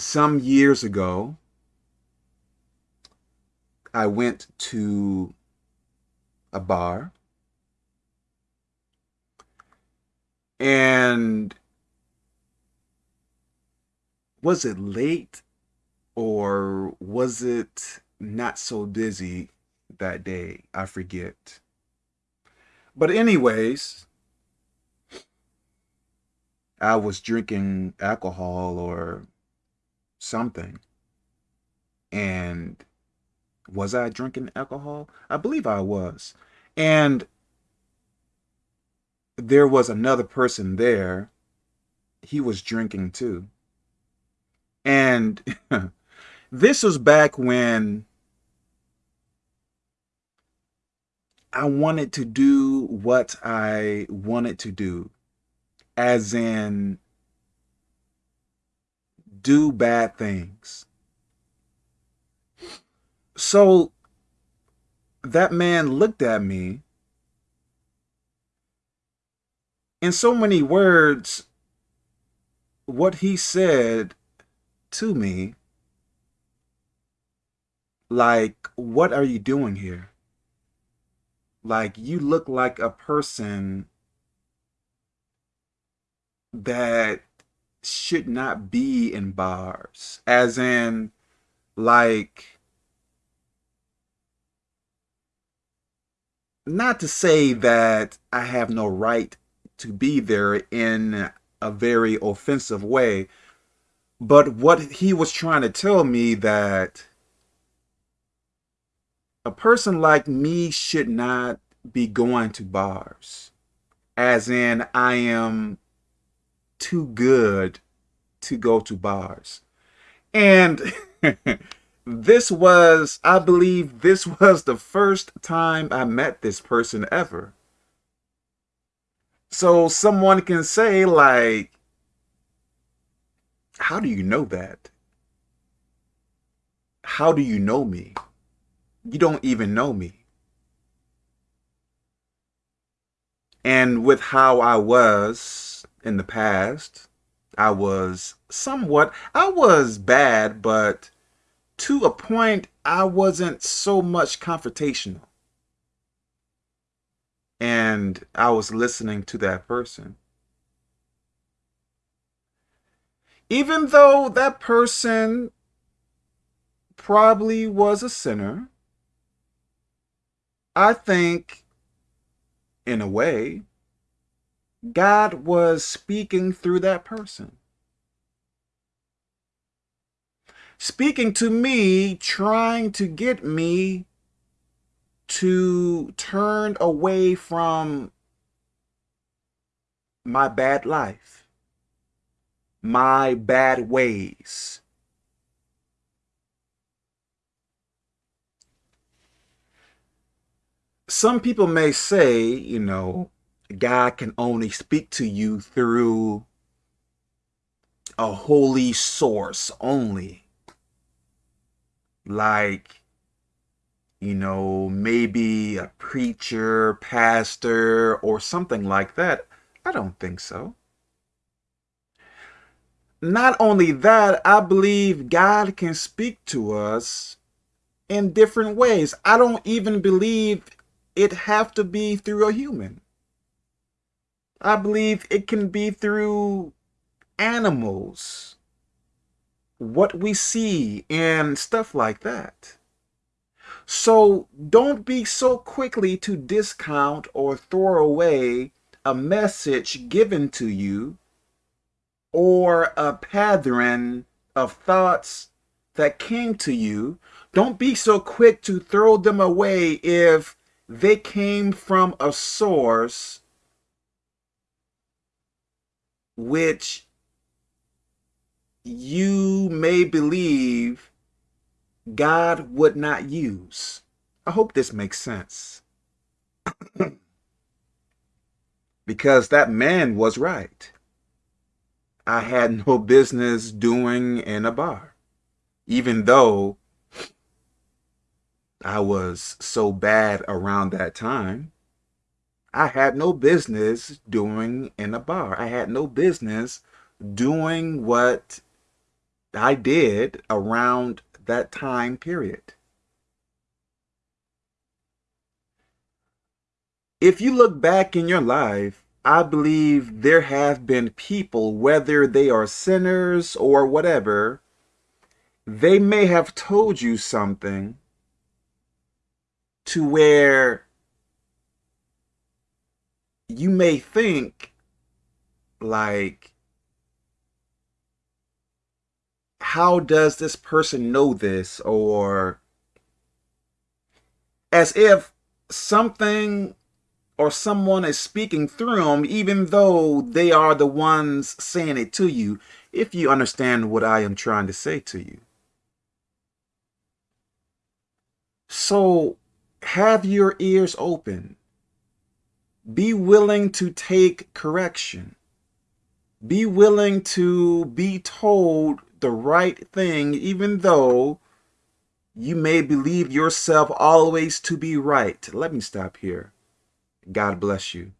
some years ago, I went to a bar and was it late or was it not so busy that day? I forget. But anyways, I was drinking alcohol or something. And was I drinking alcohol? I believe I was. And there was another person there. He was drinking too. And this was back when I wanted to do what I wanted to do, as in do bad things. So that man looked at me in so many words, what he said to me, like, what are you doing here? Like, you look like a person that should not be in bars. As in, like, not to say that I have no right to be there in a very offensive way, but what he was trying to tell me that a person like me should not be going to bars. As in, I am too good to go to bars. And this was, I believe, this was the first time I met this person ever. So someone can say, like, how do you know that? How do you know me? You don't even know me. And with how I was in the past, I was somewhat, I was bad, but to a point, I wasn't so much confrontational. And I was listening to that person. even though that person probably was a sinner, I think, in a way, God was speaking through that person. Speaking to me, trying to get me to turn away from my bad life my bad ways. Some people may say, you know, God can only speak to you through a holy source only. Like, you know, maybe a preacher, pastor, or something like that. I don't think so not only that, I believe God can speak to us in different ways. I don't even believe it have to be through a human. I believe it can be through animals, what we see and stuff like that. So don't be so quickly to discount or throw away a message given to you or a pattern of thoughts that came to you, don't be so quick to throw them away if they came from a source which you may believe God would not use. I hope this makes sense. because that man was right. I had no business doing in a bar. Even though I was so bad around that time, I had no business doing in a bar. I had no business doing what I did around that time period. If you look back in your life, I believe there have been people, whether they are sinners or whatever, they may have told you something to where you may think like how does this person know this or as if something or someone is speaking through them even though they are the ones saying it to you if you understand what I am trying to say to you. So have your ears open. Be willing to take correction. Be willing to be told the right thing, even though you may believe yourself always to be right. Let me stop here. God bless you.